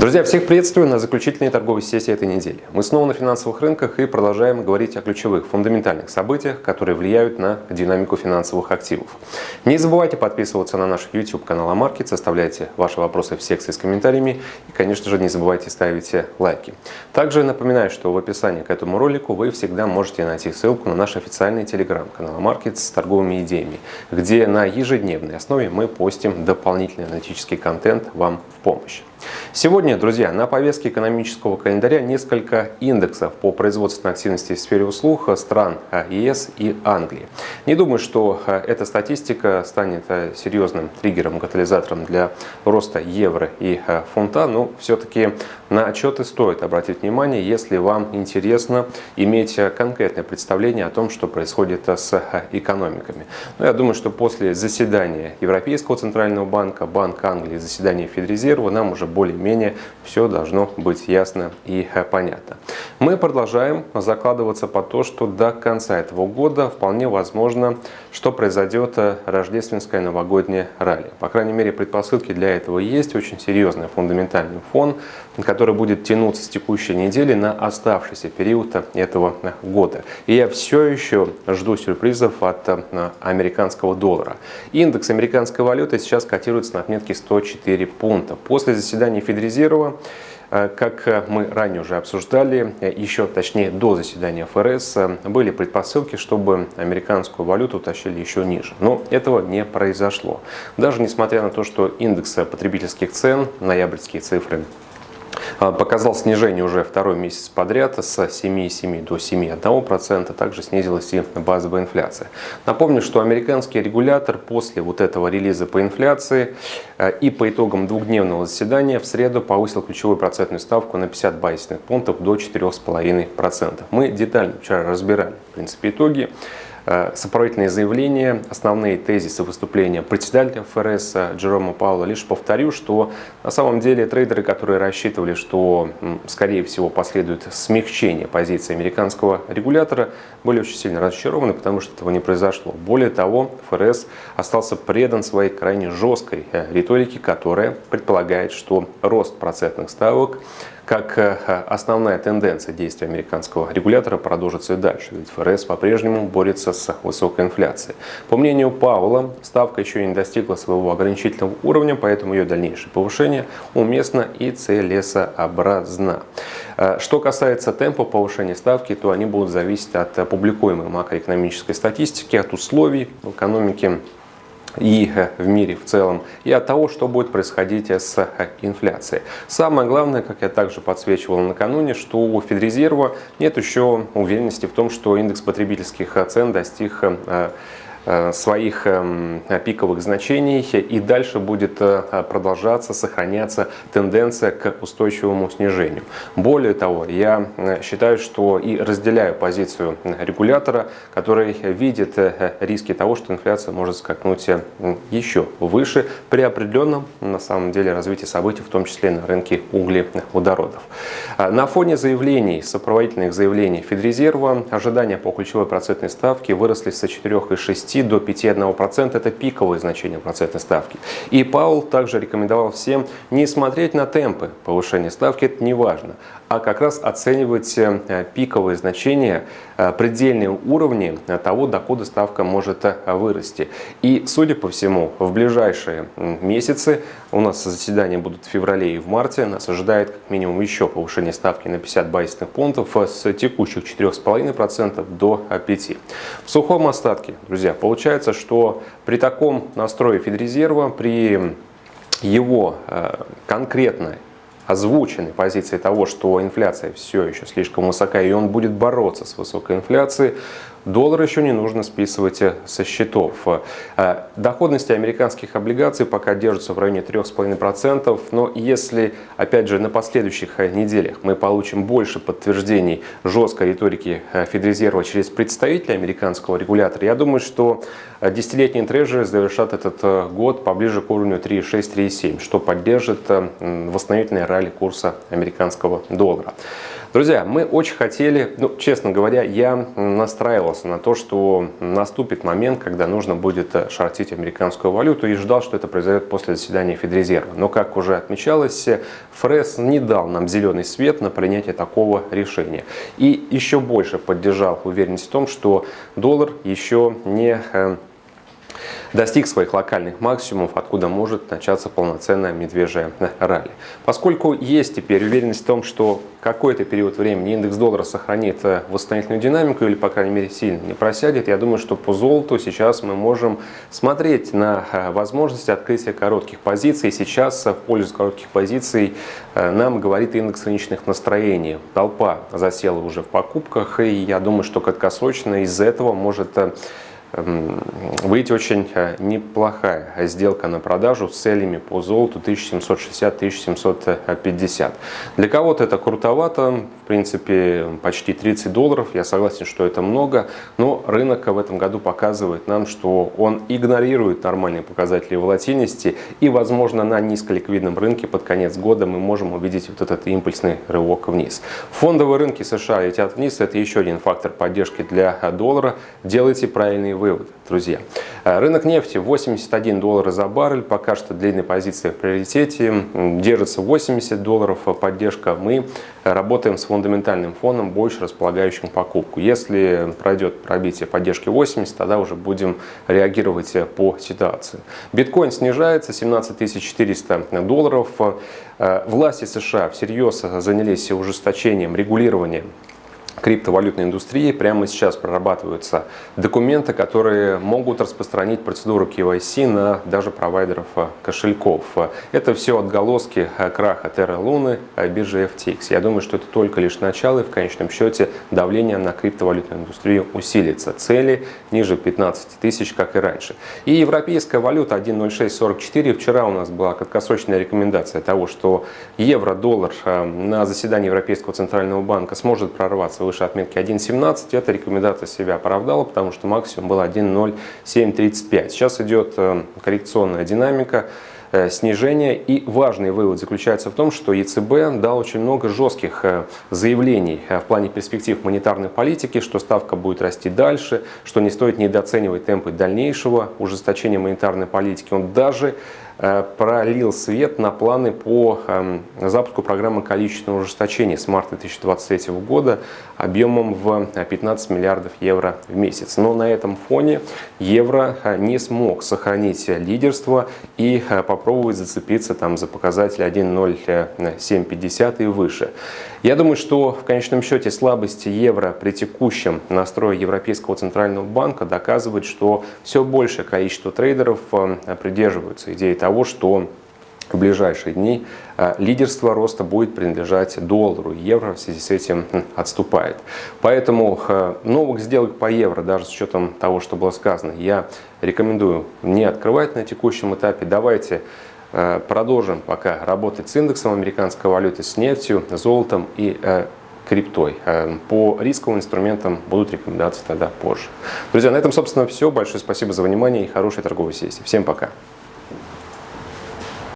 Друзья, всех приветствую на заключительной торговой сессии этой недели. Мы снова на финансовых рынках и продолжаем говорить о ключевых, фундаментальных событиях, которые влияют на динамику финансовых активов. Не забывайте подписываться на наш YouTube канал Амаркет, оставляйте ваши вопросы в секции с комментариями и, конечно же, не забывайте ставить лайки. Также напоминаю, что в описании к этому ролику вы всегда можете найти ссылку на наш официальный телеграм-канал Амаркет с торговыми идеями, где на ежедневной основе мы постим дополнительный аналитический контент вам в помощь. Сегодня, друзья, на повестке экономического календаря несколько индексов по производственной активности в сфере услуг стран ЕС и Англии. Не думаю, что э, эта статистика станет э, серьезным триггером, катализатором для роста евро и э, фунта, но все-таки на отчеты стоит обратить внимание, если вам интересно иметь конкретное представление о том, что происходит с экономиками. Но я думаю, что после заседания Европейского центрального банка, Банка Англии, заседания Федрезерва нам уже более-менее все должно быть ясно и э, понятно. Мы продолжаем закладываться по то, что до конца этого года вполне возможно, что произойдет э, рождественское новогоднее ралли. По крайней мере, предпосылки для этого есть. Очень серьезный фундаментальный фон, который будет тянуться с текущей недели на оставшийся период этого года. И я все еще жду сюрпризов от э, американского доллара. Индекс американской валюты сейчас котируется на отметке 104 пункта. После заседания Федрезерва э, как мы ранее уже обсуждали, еще точнее до заседания ФРС, были предпосылки, чтобы американскую валюту тащили еще ниже. Но этого не произошло. Даже несмотря на то, что индекс потребительских цен, ноябрьские цифры показал снижение уже второй месяц подряд с 7,7 до 7,1%. Также снизилась и базовая инфляция. Напомню, что американский регулятор после вот этого релиза по инфляции а, и по итогам двухдневного заседания в среду повысил ключевую процентную ставку на 50 базисных пунктов до 4,5%. Мы детально вчера разбирали в принципе итоги. Э, сопроводительные заявления, основные тезисы выступления председателя ФРС Джерома Паула. Лишь повторю, что на самом деле трейдеры, которые рассчитывали, что скорее всего последует смягчение позиции американского регулятора, были очень сильно разочарованы, потому что этого не произошло. Более того, ФРС остался предан своей крайне жесткой э, риторике, которая предполагает, что рост процентных ставок как э, основная тенденция действия американского регулятора продолжится и дальше, ведь ФРС по-прежнему борется с высокой инфляцией. По мнению Паула, ставка еще не достигла своего ограничительного уровня, поэтому ее дальнейшее повышение уместно и целесообразно. Э, что касается темпа повышения ставки, то они будут зависеть от публикуемой макроэкономической статистики, от условий в экономике и в мире в целом, и от того, что будет происходить с инфляцией. Самое главное, как я также подсвечивал накануне, что у Федрезерва нет еще уверенности в том, что индекс потребительских цен достиг Э, своих эм, пиковых значений и дальше будет э, продолжаться, сохраняться тенденция к устойчивому снижению. Более того, я э, считаю, что и разделяю позицию регулятора, который видит риски того, что инфляция может скакнуть еще выше при определенном, на самом деле, развитии событий, в том числе на рынке углеводородов. На фоне заявлений, сопроводительных заявлений Федрезерва, ожидания по ключевой процентной ставке выросли с 4,6 6 до 5,1% это пиковые значения процентной ставки. И Паул также рекомендовал всем не смотреть на темпы повышения ставки, это не важно, а как раз оценивать э, пиковые значения, э, предельные уровни того, докуда ставка может э, вырасти. И, судя по всему, в ближайшие месяцы, у нас заседания будут в феврале и в марте, нас ожидает как минимум еще повышение ставки на 50 базисных пунктов с текущих 4,5% до 5%. В сухом остатке, друзья, получается, что при таком настрое Федрезерва, при его конкретной озвученной позиции того, что инфляция все еще слишком высока, и он будет бороться с высокой инфляцией, Доллар еще не нужно списывать э, со счетов. Э, доходности американских облигаций пока держатся в районе 3,5%, но если, опять же, на последующих э, неделях мы получим больше подтверждений жесткой риторики Федрезерва через представителя американского регулятора, я думаю, что десятилетние трежеры завершат этот год поближе к уровню 3,6-3,7, что поддержит восстановительное ралли курса американского доллара. Друзья, мы очень хотели, ну, честно говоря, я настраивался на то, что наступит момент, когда нужно будет э, шортить американскую валюту и ждал, что это произойдет после заседания Федрезерва. Но, как уже отмечалось, ФРС не дал нам зеленый свет на принятие такого решения. И еще больше поддержал уверенность в том, что доллар еще не э, достиг своих локальных максимумов, откуда может начаться полноценная медвежья ралли. Поскольку есть теперь уверенность в том, что какой-то период времени индекс доллара сохранит э, восстановительную динамику или, по крайней мере, сильно не просядет, я думаю, что по золоту сейчас мы можем смотреть на э, возможность открытия коротких позиций. Сейчас в пользу коротких позиций э, нам говорит индекс рыночных настроений. Толпа засела уже в покупках, и я думаю, что краткосрочно из-за этого может выйти очень э, неплохая сделка на продажу с целями по золоту 1760-1750. Для кого-то это крутовато, в принципе почти 30 долларов, я согласен, что это много, но рынок в этом году показывает нам, что он игнорирует нормальные показатели волатильности и возможно на низколиквидном рынке под конец года мы можем увидеть вот этот импульсный рывок вниз. Фондовые рынки США летят вниз, это еще один фактор поддержки для доллара. Делайте правильные вывод, друзья. Э, рынок нефти 81 доллара за баррель, пока что длинная позиция в приоритете, держится 80 долларов поддержка. Мы работаем с фундаментальным фоном, больше располагающим покупку. Если пройдет пробитие поддержки 80, тогда уже будем реагировать по ситуации. Биткоин снижается, 17 400 долларов. Э, власти США всерьез занялись ужесточением регулирования криптовалютной индустрии прямо сейчас прорабатываются документы, которые могут распространить процедуру KYC на даже провайдеров э, кошельков. Это все отголоски э, краха Terra Luna, э, биржи FTX. Я думаю, что это только лишь начало и в конечном счете давление на криптовалютную индустрию усилится. Цели ниже 15 тысяч, как и раньше. И европейская валюта 1.0644. Вчера у нас была краткосрочная рекомендация того, что евро-доллар на заседании Европейского центрального банка сможет прорваться выше отметки 1.17, эта рекомендация себя оправдала, потому что максимум был 1.0735. Сейчас идет э, коррекционная динамика э, снижения. И важный вывод заключается в том, что ЕЦБ дал очень много жестких э, заявлений в плане перспектив монетарной политики, что ставка будет расти дальше, что не стоит недооценивать темпы дальнейшего ужесточения монетарной политики. Он даже пролил свет на планы по эм, запуску программы количественного ужесточения с марта 2023 года объемом в 15 миллиардов евро в месяц. Но на этом фоне евро э, не смог сохранить лидерство и э, попробовать зацепиться там за показатель 1.0750 и выше. Я думаю, что в конечном счете слабости евро при текущем настрое Европейского центрального банка доказывает, что все большее количество трейдеров придерживаются идеи того, что в ближайшие дни э, лидерство роста будет принадлежать доллару. Евро в связи с этим отступает. Поэтому э, новых сделок по евро, даже с учетом того, что было сказано, я рекомендую не открывать на текущем этапе. Давайте э, продолжим пока работать с индексом американской валюты, с нефтью, золотом и криптой. По рисковым инструментам будут рекомендации тогда позже. Друзья, на этом, собственно, все. Большое спасибо за внимание и хорошей торговой сессии. Всем пока.